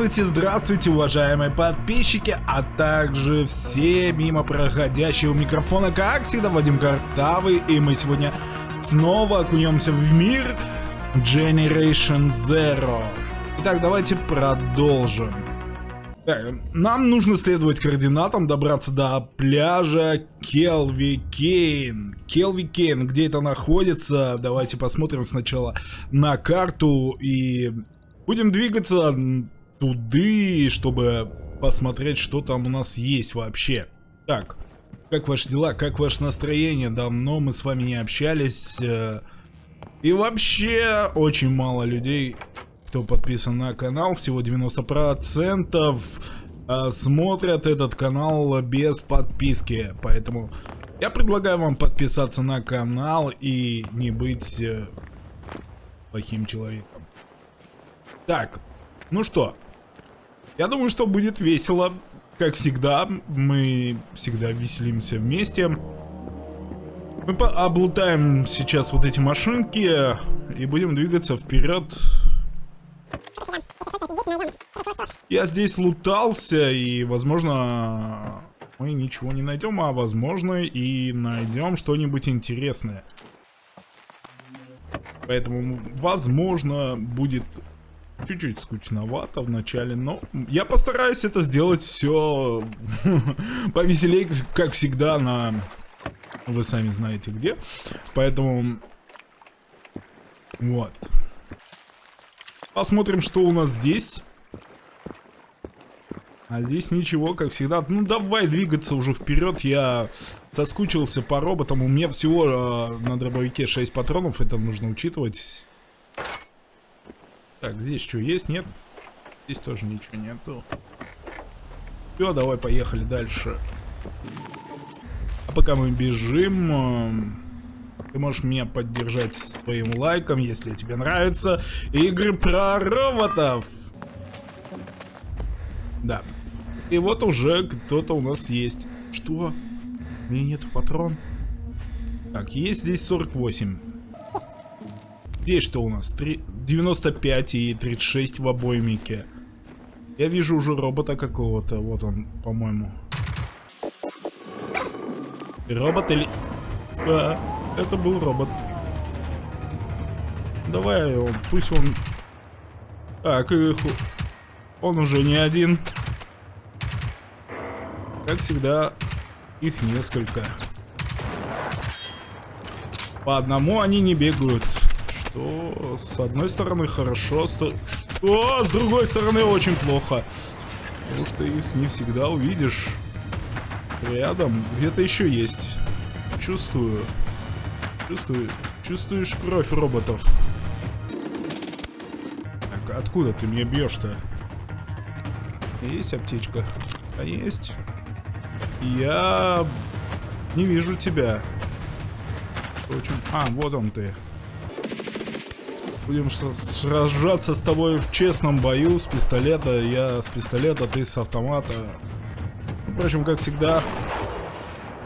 Здравствуйте, здравствуйте, уважаемые подписчики, а также все мимо проходящие у микрофона, как всегда, Вадим Картавый, и мы сегодня снова окунемся в мир Generation Zero. Итак, давайте продолжим. Так, нам нужно следовать координатам, добраться до пляжа Келви Кейн. Келви Кейн, где это находится? Давайте посмотрим сначала на карту и будем двигаться туды, чтобы посмотреть, что там у нас есть вообще. Так, как ваши дела, как ваше настроение? Давно мы с вами не общались. Э, и вообще, очень мало людей, кто подписан на канал, всего 90% э, смотрят этот канал без подписки. Поэтому я предлагаю вам подписаться на канал и не быть э, плохим человеком. Так, ну что, я думаю, что будет весело. Как всегда, мы всегда веселимся вместе. Мы облутаем сейчас вот эти машинки и будем двигаться вперед. Я здесь лутался и, возможно, мы ничего не найдем, а возможно и найдем что-нибудь интересное. Поэтому, возможно, будет чуть-чуть скучновато в начале, но я постараюсь это сделать все повеселее, как всегда, на... Вы сами знаете где. Поэтому... Вот. Посмотрим, что у нас здесь. А здесь ничего, как всегда. Ну, давай двигаться уже вперед. Я соскучился по роботам. У меня всего э, на дробовике 6 патронов. Это нужно учитывать. Так, здесь что есть? Нет? Здесь тоже ничего нету. Все, давай поехали дальше. А пока мы бежим, эм, ты можешь меня поддержать своим лайком, если тебе нравятся игры про роботов. Да. И вот уже кто-то у нас есть. Что? У меня нету патрон. Так, есть здесь 48. Здесь что у нас? 3, 95 и 36 в обоймике. Я вижу уже робота какого-то. Вот он, по-моему. Робот или... Да, это был робот. Давай его, пусть он... Так, их... Он уже не один. Как всегда, их несколько. По одному они не бегают. Что с одной стороны хорошо, сто... О, с другой стороны очень плохо. Потому что их не всегда увидишь. Рядом где-то еще есть. Чувствую. Чувствую. Чувствуешь кровь роботов. Так, откуда ты меня бьешь-то? Есть аптечка? А есть? Я не вижу тебя. Очень... А, вот он ты. Будем сражаться с тобой в честном бою с пистолета. Я с пистолета, ты с автомата. Впрочем, как всегда.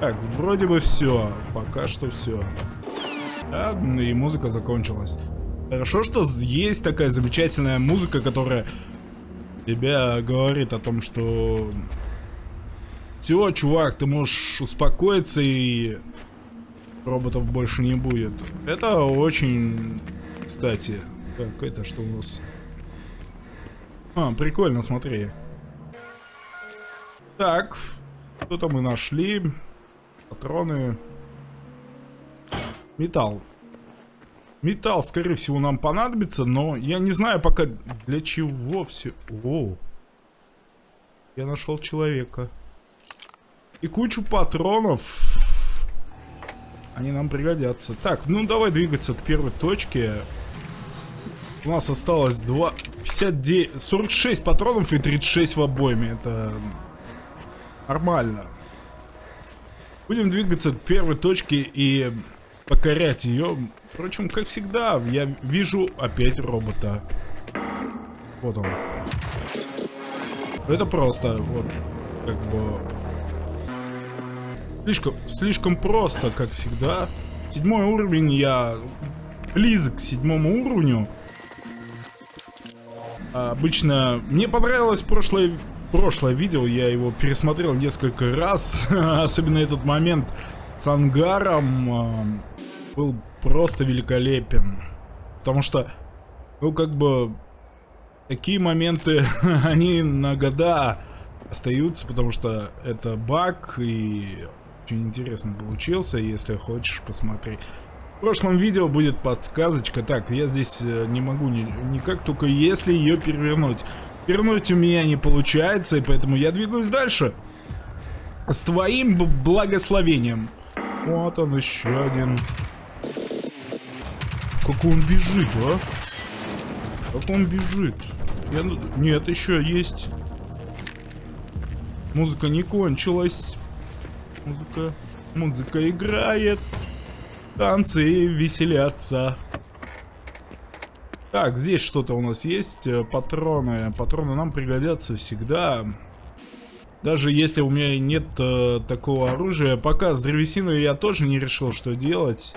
Так, вроде бы все. Пока что все. Да, и музыка закончилась. Хорошо, что есть такая замечательная музыка, которая тебя говорит о том, что... Все, чувак, ты можешь успокоиться и роботов больше не будет. Это очень кстати. Так, это что у нас? А, прикольно, смотри. Так, что-то мы нашли. Патроны. Металл. Металл, скорее всего, нам понадобится, но я не знаю пока для чего все. О, я нашел человека. И кучу патронов. Они нам пригодятся. Так, ну давай двигаться к первой точке. У нас осталось 2... 59... 46 патронов и 36 в обойме. Это нормально. Будем двигаться к первой точке и покорять ее. Впрочем, как всегда, я вижу опять робота. Вот он. Это просто, вот, как бы... Слишком, слишком просто, как всегда. Седьмой уровень, я близок к седьмому уровню. Обычно мне понравилось прошлое, прошлое видео, я его пересмотрел несколько раз. Особенно этот момент с ангаром э, был просто великолепен. Потому что, ну как бы, такие моменты, они на года остаются, потому что это баг и очень интересно получился, если хочешь посмотреть. В прошлом видео будет подсказочка. Так, я здесь э, не могу ни, никак, только если ее перевернуть. Перевернуть у меня не получается, и поэтому я двигаюсь дальше. С твоим благословением. Вот он еще один. Как он бежит, а? Как он бежит? Я... Нет, еще есть. Музыка не кончилась. Музыка... Музыка играет. Танцы веселятся. Так, здесь что-то у нас есть. Э, патроны. Патроны нам пригодятся всегда. Даже если у меня нет э, такого оружия. Пока с древесиной я тоже не решил, что делать.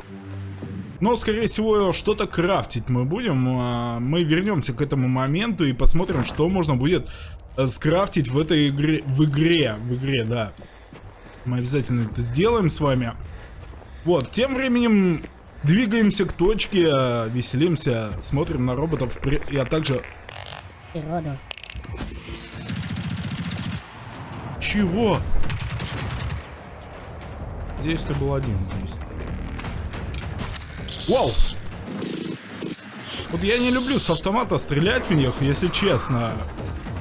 Но, скорее всего, что-то крафтить мы будем. А, мы вернемся к этому моменту и посмотрим, что можно будет э, скрафтить в этой игре. В игре, в игре, да. Мы обязательно это сделаем с вами. Вот, тем временем двигаемся к точке, веселимся, смотрим на роботов, а также... Природу. Чего? Здесь ты был один здесь. Вау! Вот я не люблю с автомата стрелять в них, если честно.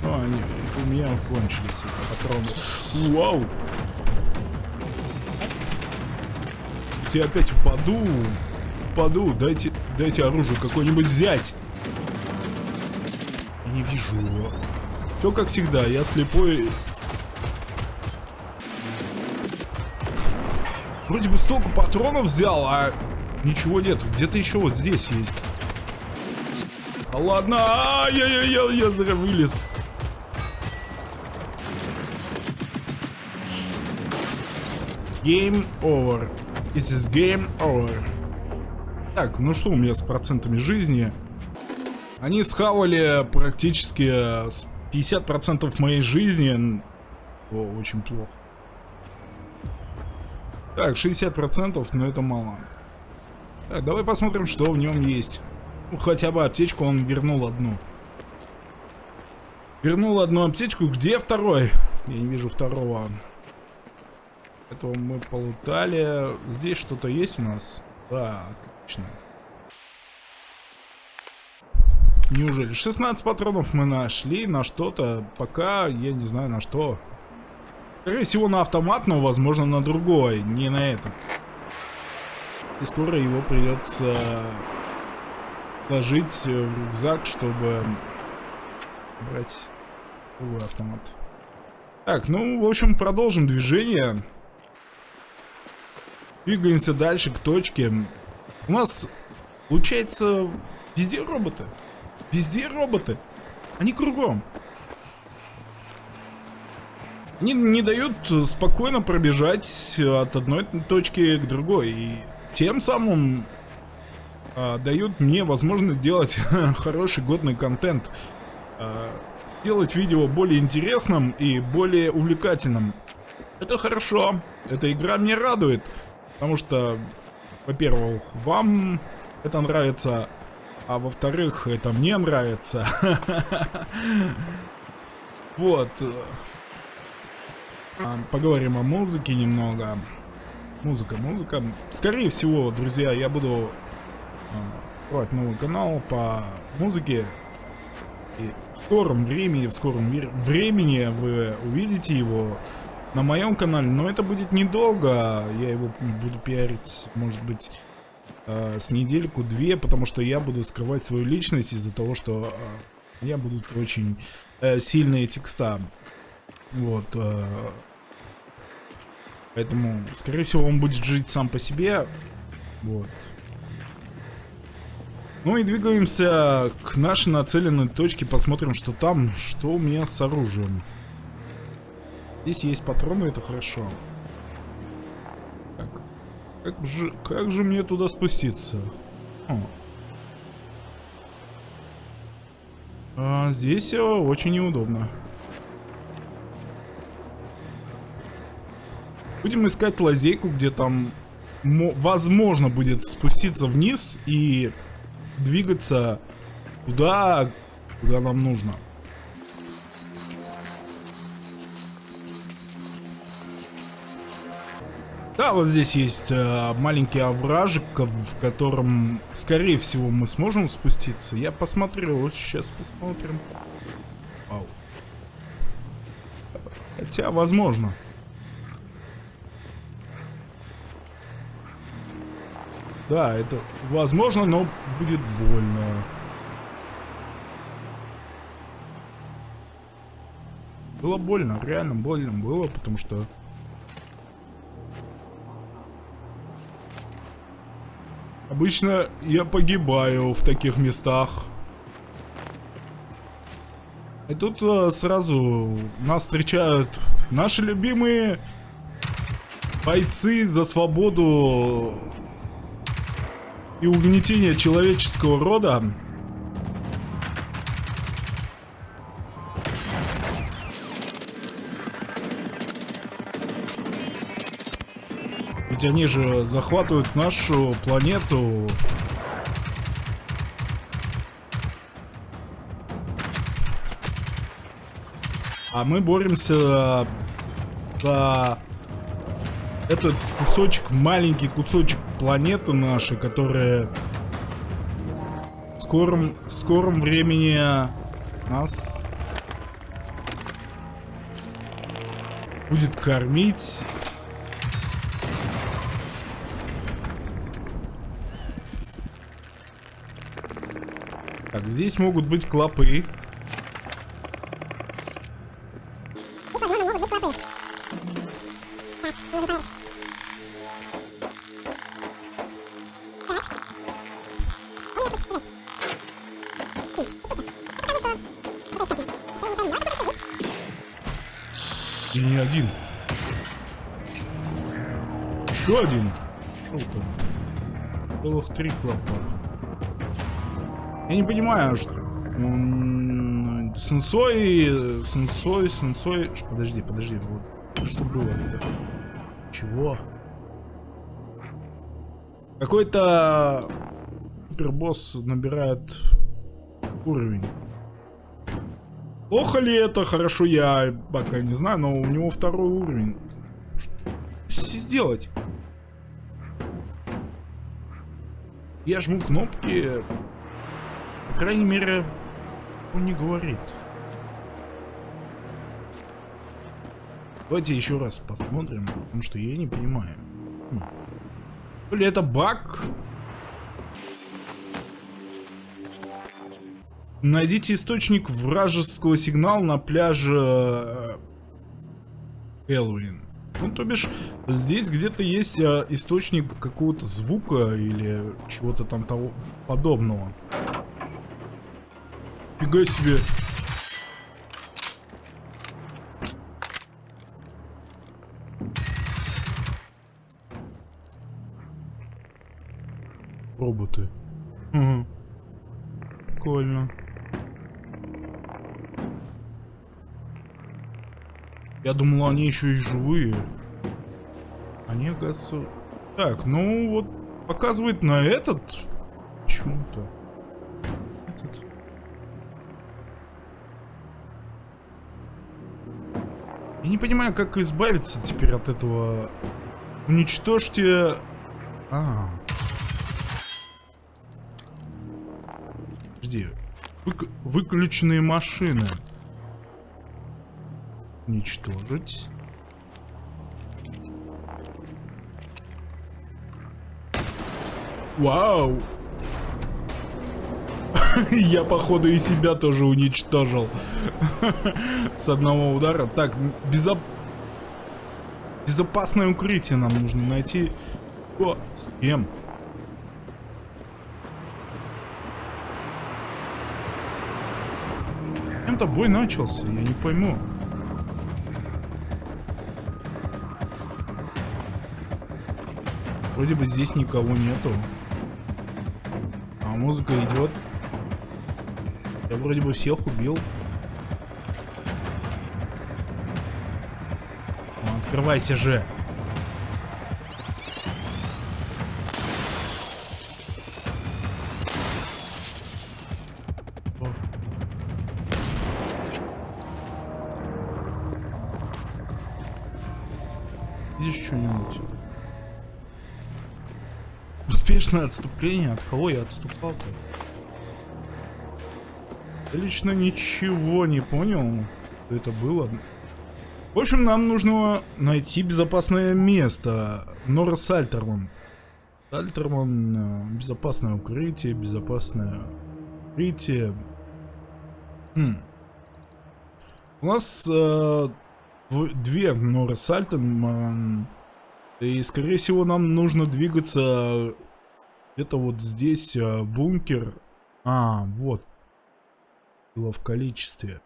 Ну, они у меня кончились патроны. Вау! Если я опять упаду, упаду, дайте, дайте оружие какое-нибудь взять. Я не вижу его. Все как всегда, я слепой. Вроде бы столько патронов взял, а ничего нет. Где-то еще вот здесь есть. А ладно, а я, я, я, я зря вылез. Game over. This is game over. Так, ну что у меня с процентами жизни? Они схавали практически 50% моей жизни. О, очень плохо. Так, 60%, но это мало. Так, давай посмотрим, что в нем есть. Ну, хотя бы аптечку он вернул одну. Вернул одну аптечку. Где второй? Я не вижу второго. Этого мы полутали. Здесь что-то есть у нас? Да, отлично. Неужели? 16 патронов мы нашли на что-то. Пока я не знаю на что. Скорее всего на автомат, но возможно на другой. Не на этот. И скоро его придется ложить в рюкзак, чтобы брать другой автомат. Так, ну, в общем, продолжим движение. Двигаемся дальше к точке. У нас, получается, везде роботы. Везде роботы. Они кругом. Они не дают спокойно пробежать от одной точки к другой. И тем самым а, дают мне возможность делать хороший годный контент. А, делать видео более интересным и более увлекательным. Это хорошо. Эта игра мне радует. Потому что, во-первых, вам это нравится, а во-вторых, это мне нравится. Вот. А, поговорим о музыке немного. Музыка, музыка. Скорее всего, друзья, я буду открывать новый канал по музыке. И в скором времени, в скором времени вы увидите его на моем канале, но это будет недолго. Я его буду пиарить, может быть, э, с недельку-две, потому что я буду скрывать свою личность из-за того, что э, у меня будут очень э, сильные текста. Вот. Э, поэтому, скорее всего, он будет жить сам по себе. Вот. Ну и двигаемся к нашей нацеленной точке, посмотрим, что там, что у меня с оружием. Здесь есть патроны, это хорошо. Так. Как же, как же мне туда спуститься? О. А, здесь э, очень неудобно. Будем искать лазейку, где там возможно будет спуститься вниз и двигаться туда, куда нам нужно. Да, вот здесь есть э, маленький овражик, в котором, скорее всего, мы сможем спуститься. Я посмотрю, сейчас посмотрим. Вау. Хотя, возможно. Да, это возможно, но будет больно. Было больно, реально больно было, потому что Обычно я погибаю в таких местах. И тут а, сразу нас встречают наши любимые бойцы за свободу и угнетение человеческого рода. Ведь они же захватывают нашу планету. А мы боремся за этот кусочек, маленький кусочек планеты нашей, которая в скором, в скором времени нас будет кормить Так, здесь могут быть клопы. Или не один? Еще один? Там? Целых три клопа. Я не понимаю, что... Сенсой... Сенсой, сенсой... Подожди, подожди. Вот. Что было это? Чего? Какой-то... Супербосс набирает уровень. Плохо ли это? Хорошо, я пока не знаю, но у него второй уровень. Что сделать? Я жму кнопки, крайней мере, он не говорит. Давайте еще раз посмотрим, потому что я не понимаю. Хм. То ли это баг? Найдите источник вражеского сигнала на пляже э, Элвин. Ну, то бишь, здесь где-то есть а, источник какого-то звука или чего-то там того подобного. Фига себе. Роботы. Угу. Прикольно. Я думал, они еще и живые. Они, оказывается... Так, ну вот показывает на этот почему-то. Я не понимаю, как избавиться теперь от этого. Уничтожьте... А. Подожди. Вык... Выключенные машины. Уничтожить. Вау! Я, походу, и себя тоже уничтожил. С одного удара. Так, безоп... безопасное укрытие нам нужно найти. О, с кем? Чем-то бой начался, я не пойму. Вроде бы здесь никого нету. А музыка идет. Я вроде бы всех убил. Ну, открывайся же. Здесь что-нибудь? Успешное отступление? От кого я отступал-то? Лично ничего не понял, что это было. В общем, нам нужно найти безопасное место. Нора Сальтерман. Сальтерман, э, безопасное укрытие, безопасное укрытие. Хм. У нас э, две Нора Сальтерман. И, скорее всего, нам нужно двигаться где-то вот здесь, э, бункер. А, вот было в количестве.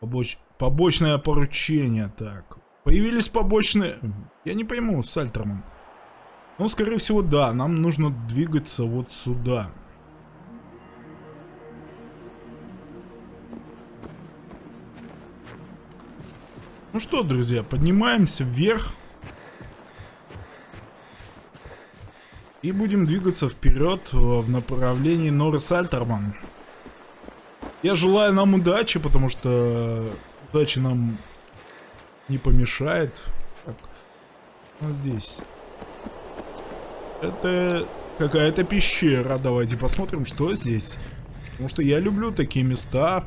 Побоч... Побочное поручение, так. Появились побочные... Я не пойму, с Альтерман. Ну, скорее всего, да. Нам нужно двигаться вот сюда. Ну что, друзья, поднимаемся вверх. И будем двигаться вперед в направлении Норрис Альтерман. Я желаю нам удачи, потому что удача нам не помешает. Так, вот здесь. Это какая-то пещера. Давайте посмотрим, что здесь. Потому что я люблю такие места.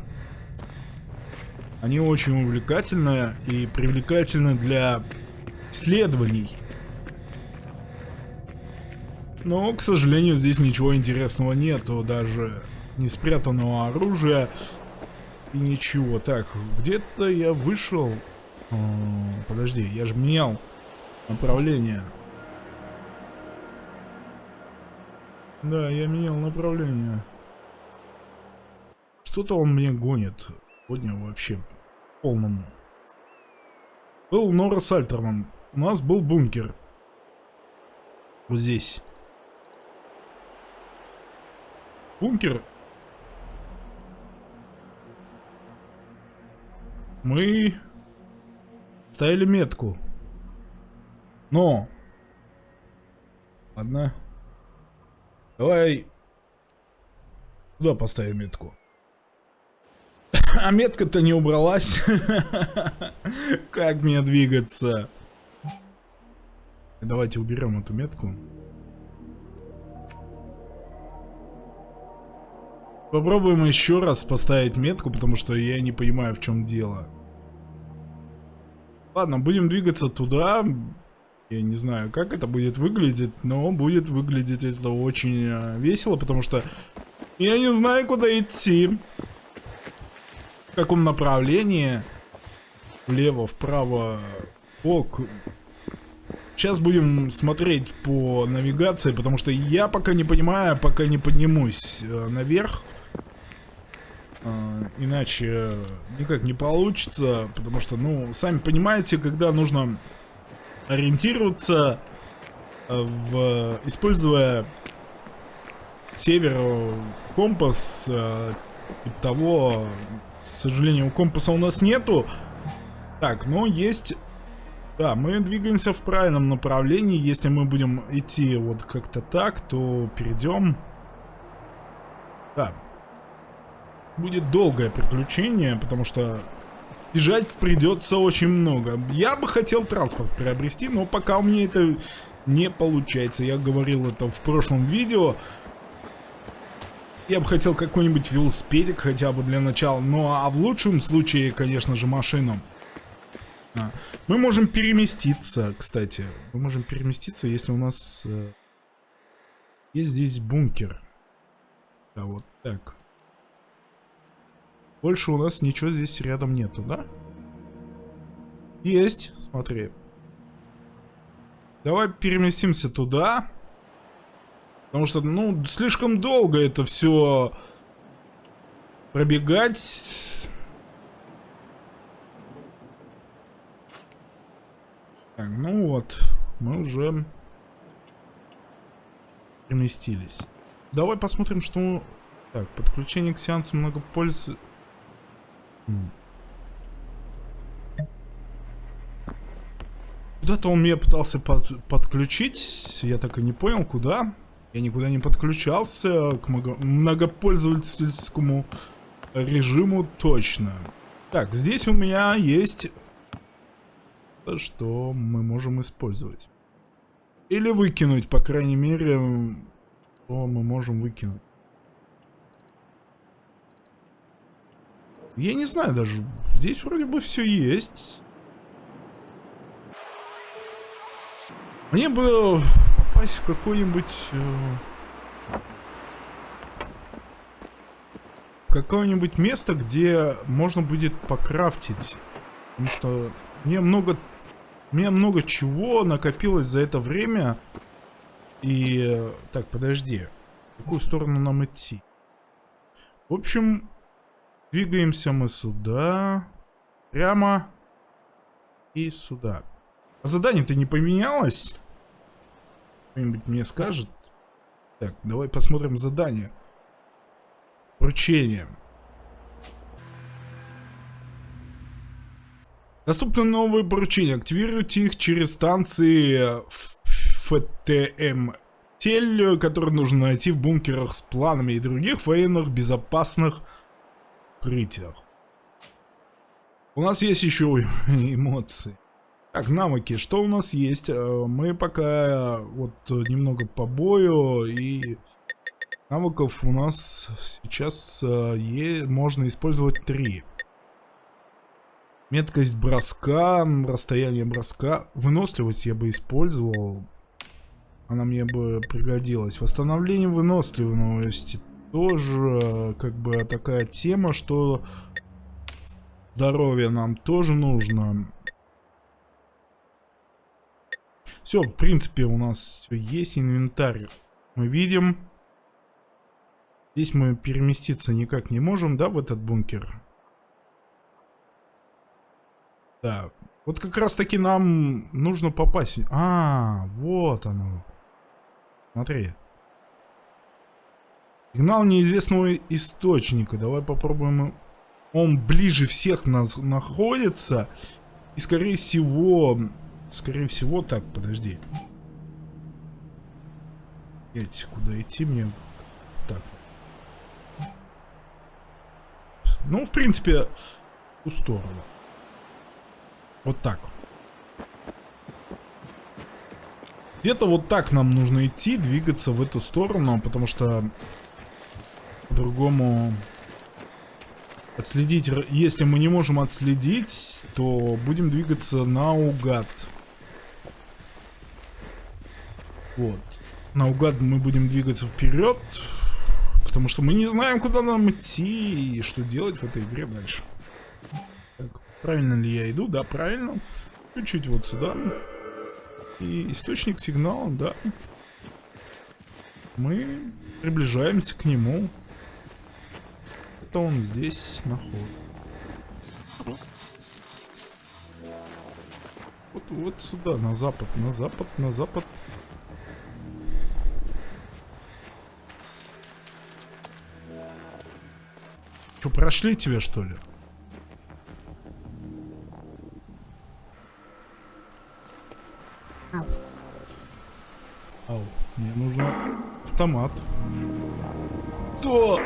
Они очень увлекательные и привлекательны для исследований. Но, к сожалению, здесь ничего интересного нету. Даже не спрятанного оружия и ничего. Так, где-то я вышел... О, подожди, я же менял направление. Да, я менял направление. Что-то он мне гонит. Сегодня вообще полному. Был Нора Сальтерман. У нас был бункер. Вот здесь. Бункер Мы ставили метку. Но. Ладно. Давай туда поставим метку. А метка-то не убралась. Как мне двигаться? Давайте уберем эту метку. Попробуем еще раз поставить метку, потому что я не понимаю, в чем дело. Ладно, будем двигаться туда. Я не знаю, как это будет выглядеть, но будет выглядеть это очень э, весело, потому что я не знаю, куда идти. В каком направлении. Влево, вправо, бок. Сейчас будем смотреть по навигации, потому что я пока не понимаю, пока не поднимусь э, наверх. А, иначе никак не получится, потому что, ну, сами понимаете, когда нужно ориентироваться, э, в, используя север компас, э, того, к сожалению, компаса у нас нету. Так, но есть... Да, мы двигаемся в правильном направлении. Если мы будем идти вот как-то так, то перейдем... Да, будет долгое приключение, потому что бежать придется очень много. Я бы хотел транспорт приобрести, но пока у меня это не получается. Я говорил это в прошлом видео. Я бы хотел какой-нибудь велосипедик хотя бы для начала. Ну а в лучшем случае, конечно же, машину. А. Мы можем переместиться, кстати. Мы можем переместиться, если у нас э, есть здесь бункер. Да, вот так. Больше у нас ничего здесь рядом нету, да? Есть, смотри. Давай переместимся туда. Потому что, ну, слишком долго это все пробегать. Так, ну вот, мы уже переместились. Давай посмотрим, что Так, подключение к сеансу многопользователя. Куда-то он меня пытался под, подключить, я так и не понял, куда. Я никуда не подключался к многопользовательскому режиму точно. Так, здесь у меня есть что мы можем использовать. Или выкинуть, по крайней мере, что мы можем выкинуть. Я не знаю даже, здесь вроде бы все есть. Мне бы попасть в какой-нибудь... Э, какое-нибудь место, где можно будет покрафтить. Потому что мне много... Меня много чего накопилось за это время. И... Э, так, подожди. В какую сторону нам идти? В общем, двигаемся мы сюда. Прямо. И сюда. А задание-то не поменялось? Кто-нибудь мне скажет? Так, давай посмотрим задание. Вручение. Доступны новые поручения. Активируйте их через станции ФТМ. Тель, которые нужно найти в бункерах с планами и других военных безопасных укрытиях. У нас есть еще эмоции. Так, навыки. Что у нас есть? Э, мы пока вот немного по бою и навыков у нас сейчас э, можно использовать три. Меткость броска, расстояние броска. Выносливость я бы использовал. Она мне бы пригодилась. Восстановление выносливости тоже как бы такая тема, что здоровье нам тоже нужно. Все, в принципе, у нас все есть. Инвентарь мы видим. Здесь мы переместиться никак не можем, да, в этот бункер? Да. Вот как раз таки нам нужно попасть. А, вот оно. Смотри. Сигнал неизвестного источника. Давай попробуем. Он ближе всех нас находится. И скорее всего Скорее всего, так, подожди. Эти, куда идти мне? Так. Ну, в принципе, в ту сторону. Вот так. Где-то вот так нам нужно идти, двигаться в эту сторону, потому что по-другому отследить, если мы не можем отследить, то будем двигаться наугад. Вот. Наугад мы будем двигаться вперед, потому что мы не знаем, куда нам идти и что делать в этой игре дальше. Так, правильно ли я иду? Да, правильно. Чуть-чуть вот сюда. И источник сигнала, да. Мы приближаемся к нему. Это он здесь находится. Вот, вот сюда, на запад, на запад, на запад. Что, прошли тебе, что ли? Мне нужно автомат. Что?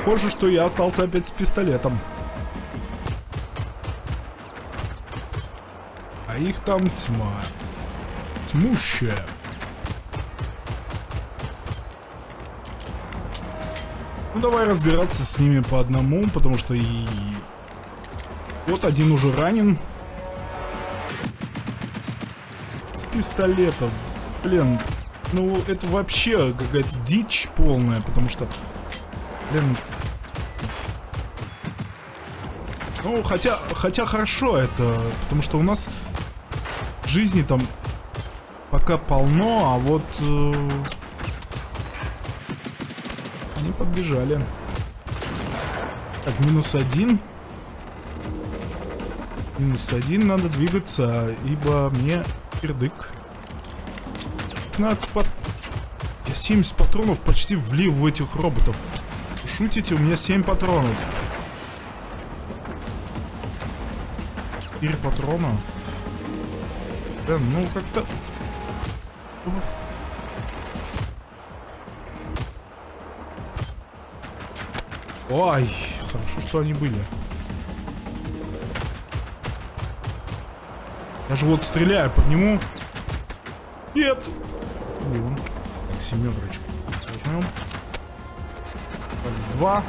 Похоже, что я остался опять с пистолетом. А их там тьма. Тьмущая. Ну давай разбираться с ними по одному, потому что и... Вот один уже ранен. С пистолетом. Блин, ну это вообще какая-то дичь полная, потому что... Блин... Ну, хотя, хотя хорошо это, потому что у нас жизни там пока полно, а вот... Э они подбежали. Так, минус один. Минус один, надо двигаться, ибо мне кирдык. 15 под... Я 70 патронов почти влил в этих роботов. Шутите, у меня 7 патронов. 4 патрона. Блин, ну как-то... Ой, хорошо, что они были. Я же вот стреляю по нему. Нет! Блин. Так, семерочку. Возьмем. Раз, два.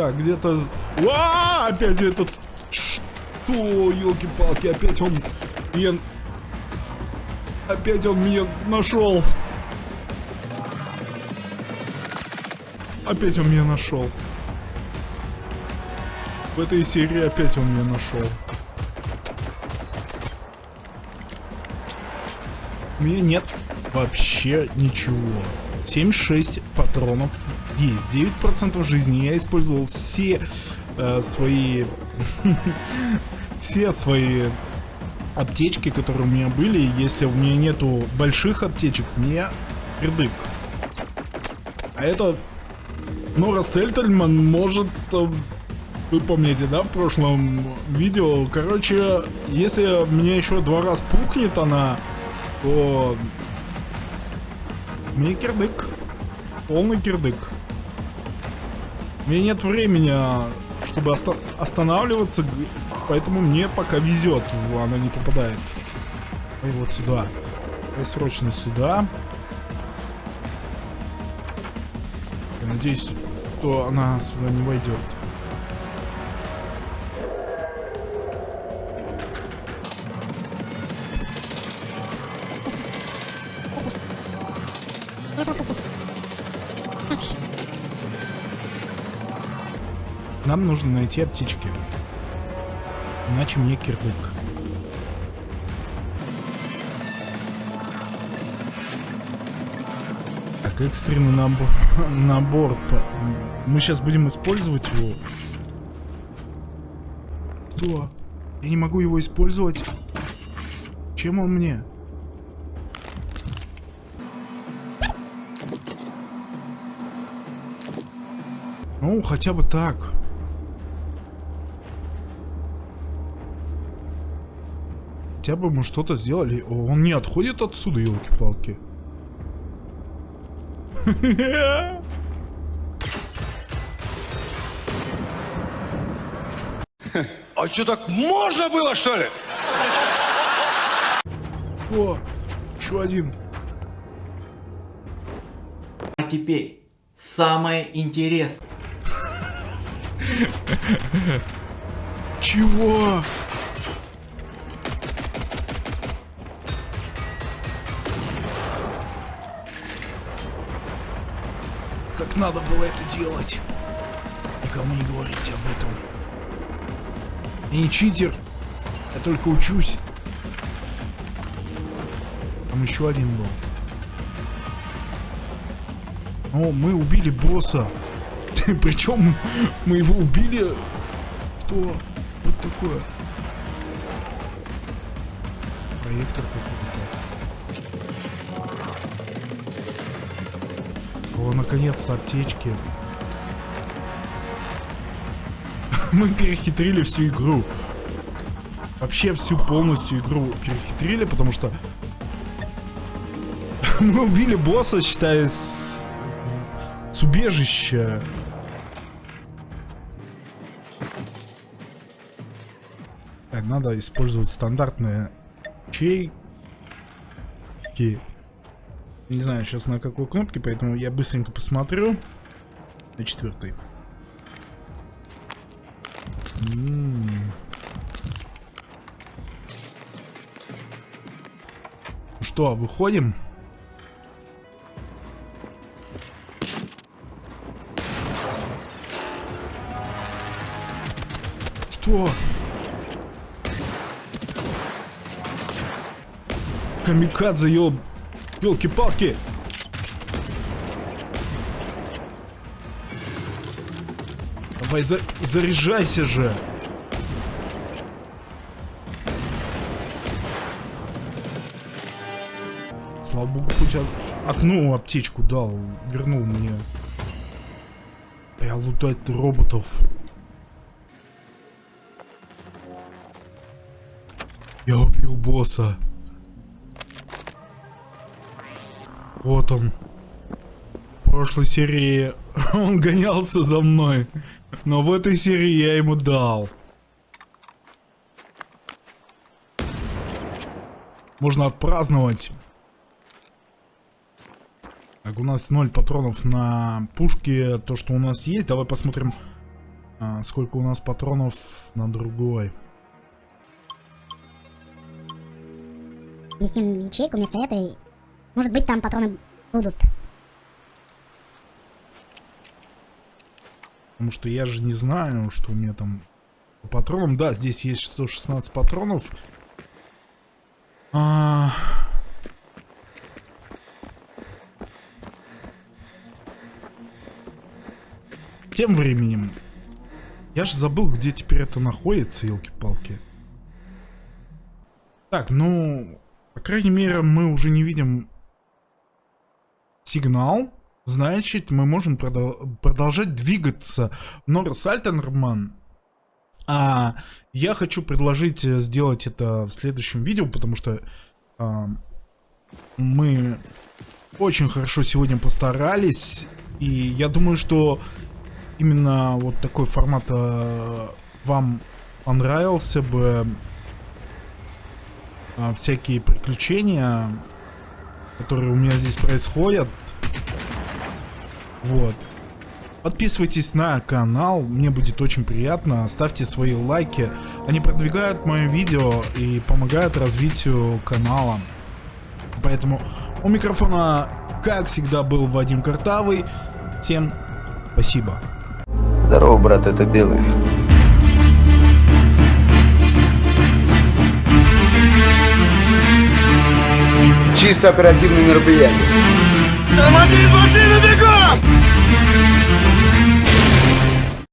Так, где-то... А, опять этот... Что, елки-палки, опять он меня... Опять он меня нашел. Опять он меня нашел. В этой серии опять он меня нашел. У меня нет вообще ничего. 76 патронов есть. 9% жизни. Я использовал все э, свои... все свои аптечки, которые у меня были. Если у меня нету больших аптечек, мне пердык. А это Нора Сельтельман может... Э, вы помните, да, в прошлом видео? Короче, если мне еще два раза пукнет она, то... Мне кирдык. Полный кирдык. Меня нет времени, чтобы оста останавливаться, поэтому мне пока везет, она не попадает. Ой, вот сюда. Ой, срочно сюда. Я надеюсь, что она сюда не войдет. Нам нужно найти аптечки. Иначе мне кирдык. Так, экстренный набор. набор. Мы сейчас будем использовать его. Что? Я не могу его использовать? Чем он мне? Ну, хотя бы так. Хотя бы мы что-то сделали. Он не отходит отсюда, елки-палки. А что, так можно было, что ли? О, еще один. А теперь самое интересное. Чего? Как надо было это делать? Никому не говорите об этом. Я не читер. Я только учусь. Там еще один был. О, мы убили босса. Причем мы его убили... Что? Вот такое? Проектор какой-то. О, наконец-то аптечки. мы перехитрили всю игру. Вообще всю полностью игру перехитрили, потому что... мы убили босса, считай, с... с убежища. Так, надо использовать стандартные чейки. Не знаю сейчас на какой кнопке, поэтому я быстренько посмотрю. На четвертой. Ну что, выходим? Что? Камикадзе, ел... Ёлки-палки! Давай, за заряжайся же! Слава богу, хоть одну аптечку дал, вернул мне. Я лутать роботов. Я убил босса. Вот он. В прошлой серии он гонялся за мной. Но в этой серии я ему дал. Можно отпраздновать. Так, у нас 0 патронов на пушке. То, что у нас есть. Давай посмотрим, а, сколько у нас патронов на другой. Вместим ячейку вместо этой. Может быть, там патроны будут. Потому что я же не знаю, что у меня там по патронам. Да, здесь есть 116 патронов. А... Тем временем. Я же забыл, где теперь это находится, елки-палки. Так, ну, по крайней мере, мы уже не видим сигнал. Значит, мы можем продол- продолжать двигаться. Норрис Альтенерман. А я хочу предложить э, сделать это в следующем видео, потому что а, мы очень хорошо сегодня постарались. И я думаю, что именно вот такой формат э, вам понравился бы. А, всякие приключения, которые у меня здесь происходят. Вот. Подписывайтесь на канал, мне будет очень приятно. Ставьте свои лайки. Они продвигают мое видео и помогают развитию канала. Поэтому у микрофона, как всегда, был Вадим Картавый. Всем спасибо. Здорово, брат, это Белый. Чисто оперативное мероприятие. Тормози из машины бегом!